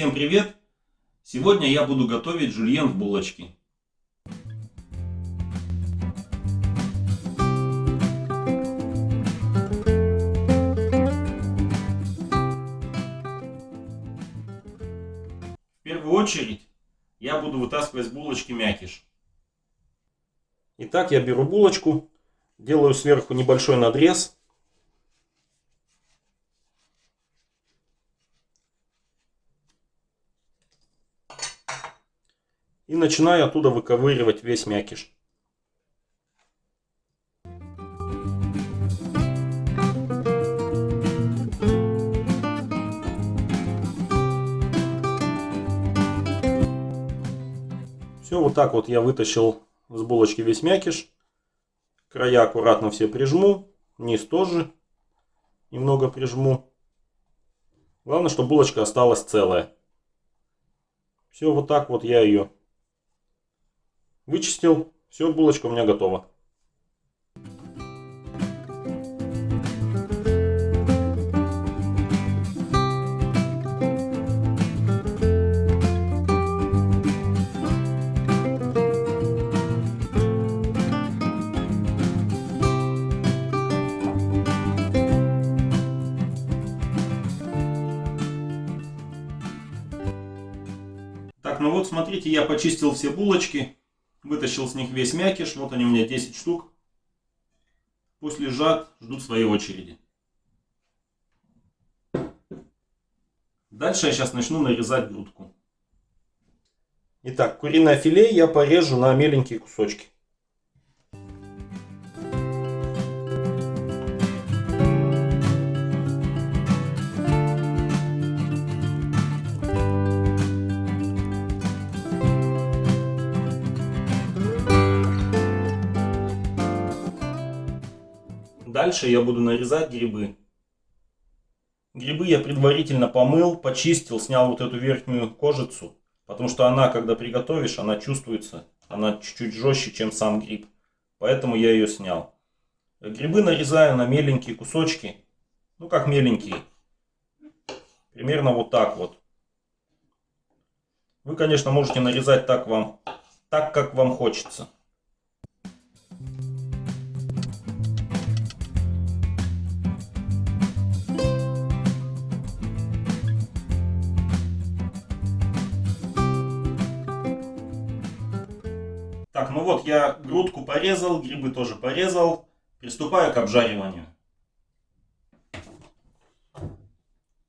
Всем привет! Сегодня я буду готовить жульен в булочке. В первую очередь я буду вытаскивать с булочки мякиш. Итак, я беру булочку, делаю сверху небольшой надрез И начинаю оттуда выковыривать весь мякиш. Все, вот так вот я вытащил с булочки весь мякиш. Края аккуратно все прижму, низ тоже немного прижму. Главное, чтобы булочка осталась целая. Все, вот так вот я ее Вычистил. Все, булочка у меня готова. Так, ну вот смотрите, я почистил все булочки. Вытащил с них весь мякиш. Вот они у меня 10 штук. Пусть лежат, ждут своей очереди. Дальше я сейчас начну нарезать грудку. Итак, куриное филе я порежу на меленькие кусочки. Дальше я буду нарезать грибы. Грибы я предварительно помыл, почистил, снял вот эту верхнюю кожицу. Потому что она, когда приготовишь, она чувствуется. Она чуть-чуть жестче, чем сам гриб. Поэтому я ее снял. Грибы нарезаю на меленькие кусочки. Ну, как меленькие. Примерно вот так вот. Вы, конечно, можете нарезать так вам, так как вам хочется. Вот я грудку порезал, грибы тоже порезал. Приступаю к обжариванию.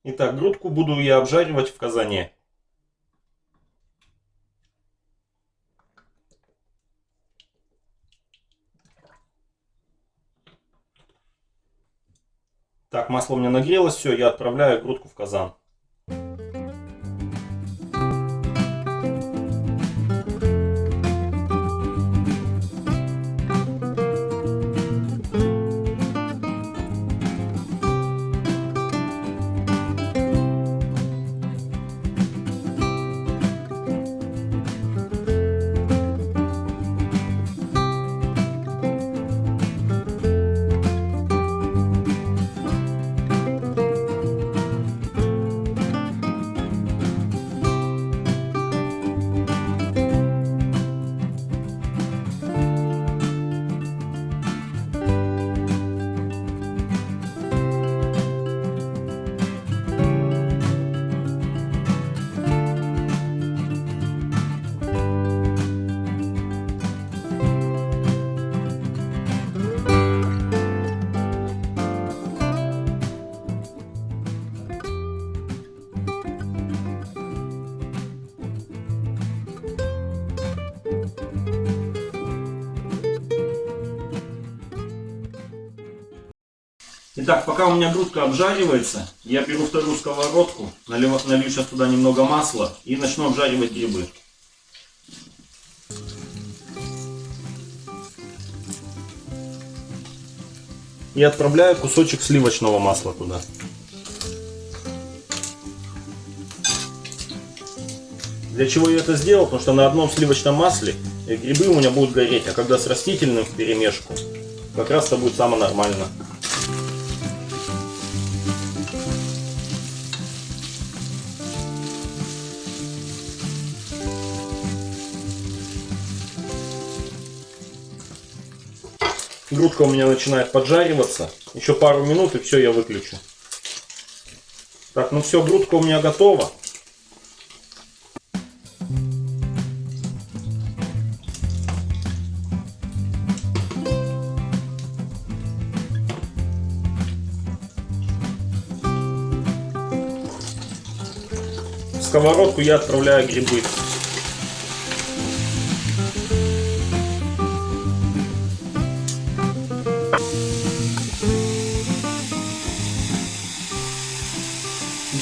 Итак, грудку буду я обжаривать в казане. Так, масло у меня нагрелось, все, я отправляю грудку в казан. Итак, пока у меня грудка обжаривается, я беру вторую сковородку, налью, налью сейчас туда немного масла и начну обжаривать грибы. И отправляю кусочек сливочного масла туда. Для чего я это сделал? Потому что на одном сливочном масле грибы у меня будут гореть, а когда с растительным в перемешку, как раз это будет самое нормально. Грудка у меня начинает поджариваться. Еще пару минут и все, я выключу. Так, ну все, грудка у меня готова. Сковородку я отправляю грибы.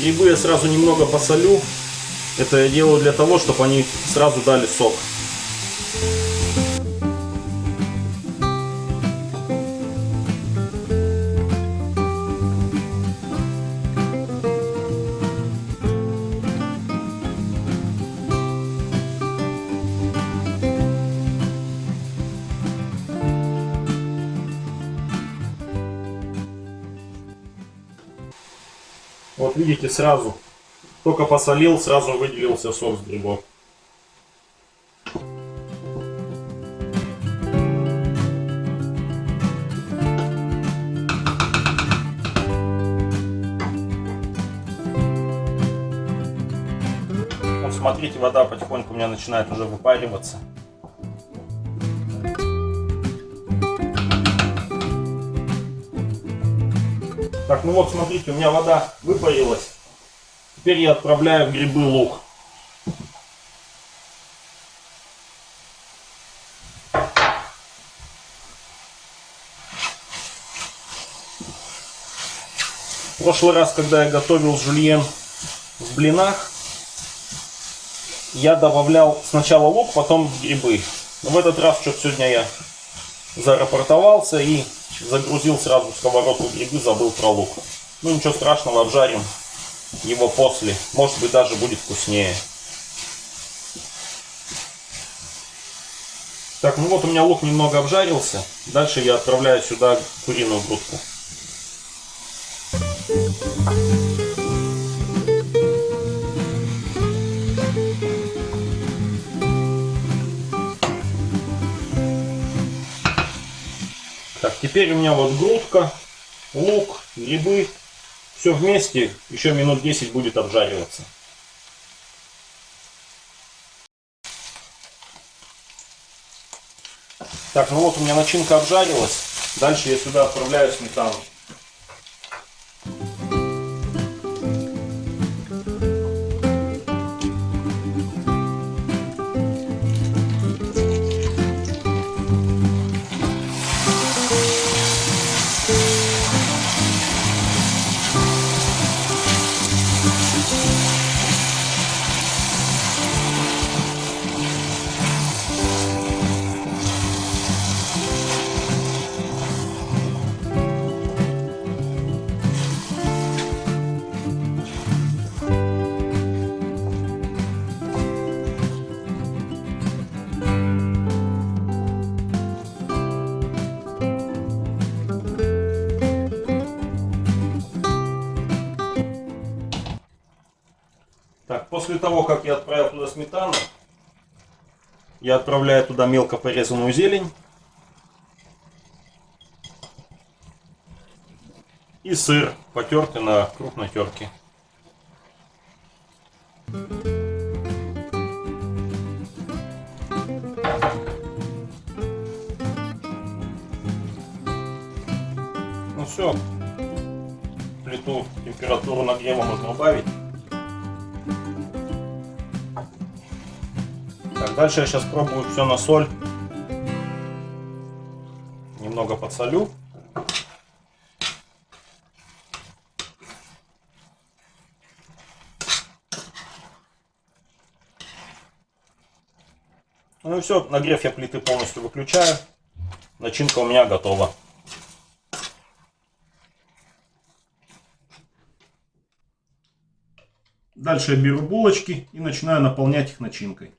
Грибы я сразу немного посолю. Это я делаю для того, чтобы они сразу дали сок. Вот видите, сразу, только посолил, сразу выделился сок с грибов. Смотрите, вода потихоньку у меня начинает уже выпариваться. Так, ну вот, смотрите, у меня вода выпарилась. Теперь я отправляю в грибы лук. В прошлый раз, когда я готовил жульен в блинах, я добавлял сначала лук, потом грибы. Но в этот раз что-то сегодня я зарапортовался и загрузил сразу в сковородку грибы, забыл про лук. Ну ничего страшного, обжарим его после. Может быть даже будет вкуснее. Так, ну вот у меня лук немного обжарился. Дальше я отправляю сюда куриную грудку. Так, теперь у меня вот грудка, лук, грибы. Все вместе еще минут 10 будет обжариваться. Так, ну вот у меня начинка обжарилась. Дальше я сюда отправляю сметану. После того, как я отправил туда сметану, я отправляю туда мелко порезанную зелень. И сыр, потертый на крупной терке. Дальше я сейчас пробую все на соль. Немного подсолю. Ну и все, нагрев я плиты полностью выключаю. Начинка у меня готова. Дальше я беру булочки и начинаю наполнять их начинкой.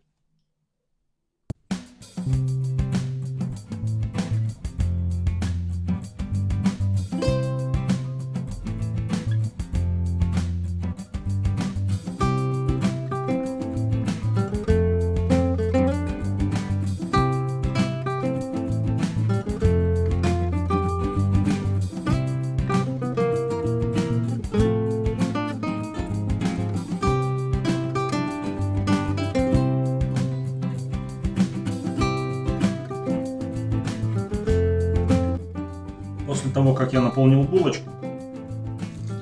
Того, как я наполнил булочку,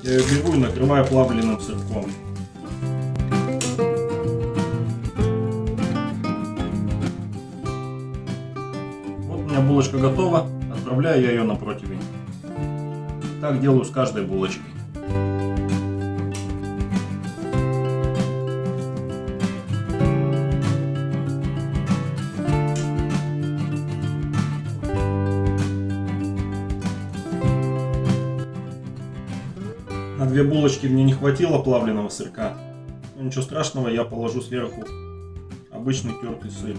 я ее беру и накрываю плавленным сырком. Вот у меня булочка готова, отправляю я ее на противень. Так делаю с каждой булочкой. Две булочки мне не хватило плавленного сырка. Но ничего страшного, я положу сверху обычный тертый сыр.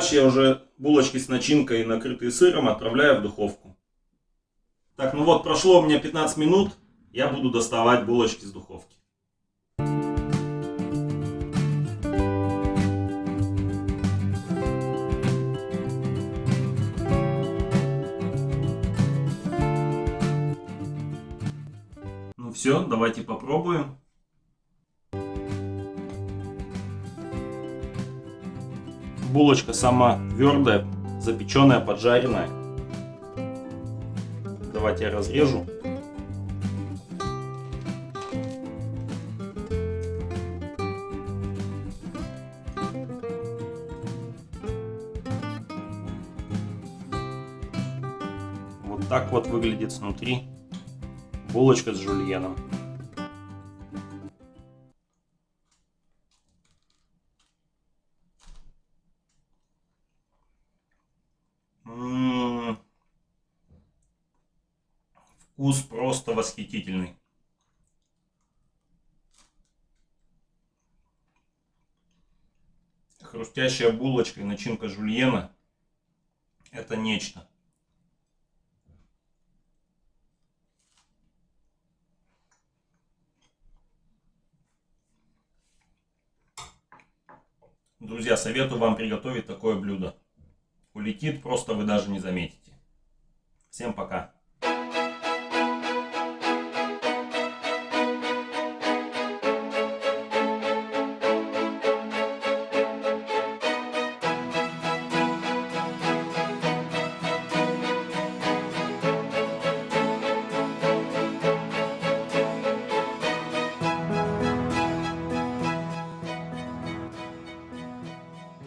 Дальше я уже булочки с начинкой, накрытые сыром, отправляю в духовку. Так, ну вот, прошло у меня 15 минут. Я буду доставать булочки с духовки. Ну все, давайте попробуем. Булочка сама твердая, запеченная, поджаренная. Давайте я разрежу. Вот так вот выглядит снутри булочка с жульеном. Вкус просто восхитительный. Хрустящая булочка и начинка жульена – это нечто. Друзья, советую вам приготовить такое блюдо. Улетит, просто вы даже не заметите. Всем пока!